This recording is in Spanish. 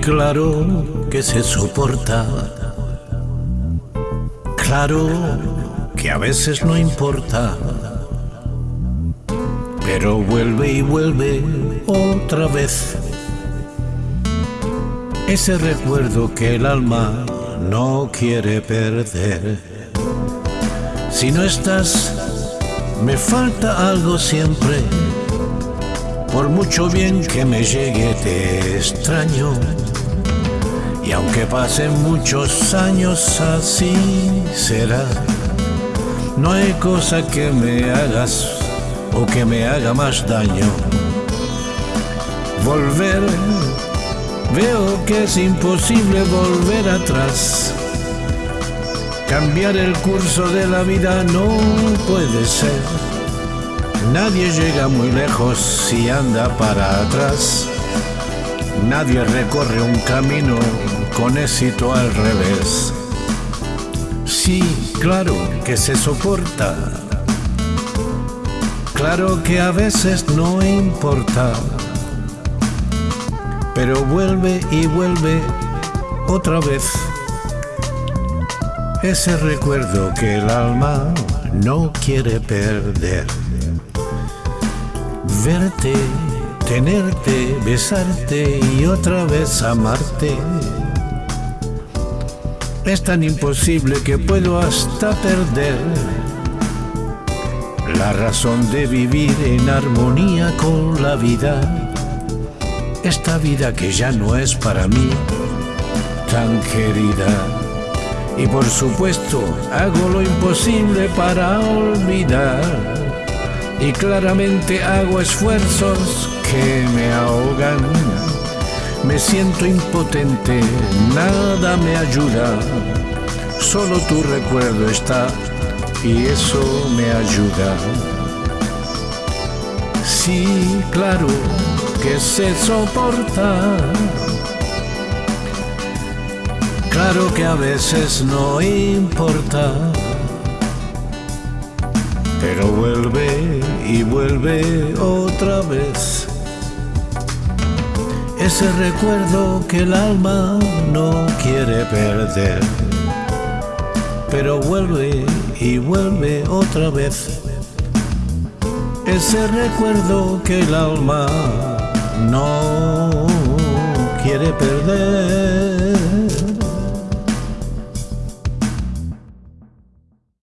claro que se soporta. Claro que a veces no importa. Pero vuelve y vuelve otra vez. Ese recuerdo que el alma no quiere perder. Si no estás, me falta algo siempre. Por mucho bien que me llegue, te extraño. Y aunque pasen muchos años, así será. No hay cosa que me hagas o que me haga más daño. Volver, veo que es imposible volver atrás. Cambiar el curso de la vida no puede ser. Nadie llega muy lejos si anda para atrás. Nadie recorre un camino con éxito al revés. Sí, claro que se soporta. Claro que a veces no importa. Pero vuelve y vuelve otra vez. Ese recuerdo que el alma no quiere perder. Verte, tenerte, besarte y otra vez amarte. Es tan imposible que puedo hasta perder la razón de vivir en armonía con la vida. Esta vida que ya no es para mí tan querida. Y por supuesto hago lo imposible para olvidar. Y claramente hago esfuerzos que me ahogan. Me siento impotente, nada me ayuda. Solo tu recuerdo está y eso me ayuda. Sí, claro que se soporta. Claro que a veces no importa. Pero vuelve y vuelve otra vez. Ese recuerdo que el alma no quiere perder. Pero vuelve y vuelve otra vez. Ese recuerdo que el alma no quiere perder.